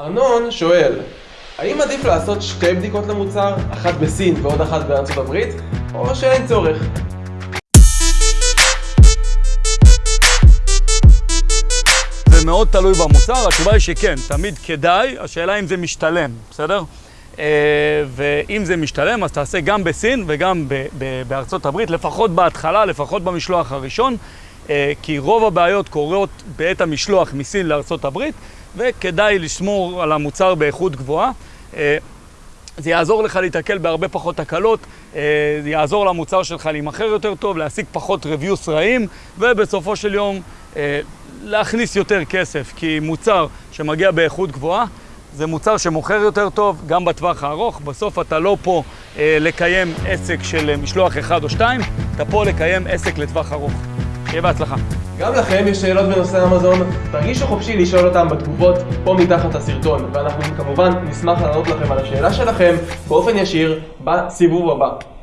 ארנון שואל, האם עדיף לעשות שתי בדיקות למוצר, אחת בסין ועוד אחת בארצות הברית, או שאין צורך? זה מאוד תלוי במוצר, התשובה היא שכן, תמיד כדאי, השאלה אם זה משתלם, בסדר? אה, ואם זה משתלם, אז תעשה גם בסין וגם בארצות הברית, לפחות בהתחלה, לפחות במשלוח הראשון, כי רוב הבעיות קורות בעת המשלוח מסין הברית, וכדאי לשמור על המוצר באיכות גבוהה. אה, זה יעזור לך להתקל בהרבה פחות תקלות, אה, זה יעזור למוצר שלך להימכר יותר טוב, להשיג פחות reviews רעים, ובסופו של יום אה, להכניס יותר כסף, כי מוצר שמגיע באיכות גבוהה, זה מוצר שמוכר יותר טוב, גם בטווח הארוך. בסוף אתה לא פה אה, לקיים עסק של אה, משלוח אחד או שתיים, אתה פה לקיים עסק לטווח ארוך. שיהיה בהצלחה. גם לכם יש שאלות בנושא אמזון? תרגישו חופשי לשאול אותם בתגובות פה מתחת לסרטון, ואנחנו כמובן נשמח לענות לכם על השאלה שלכם באופן ישיר בסיבוב הבא.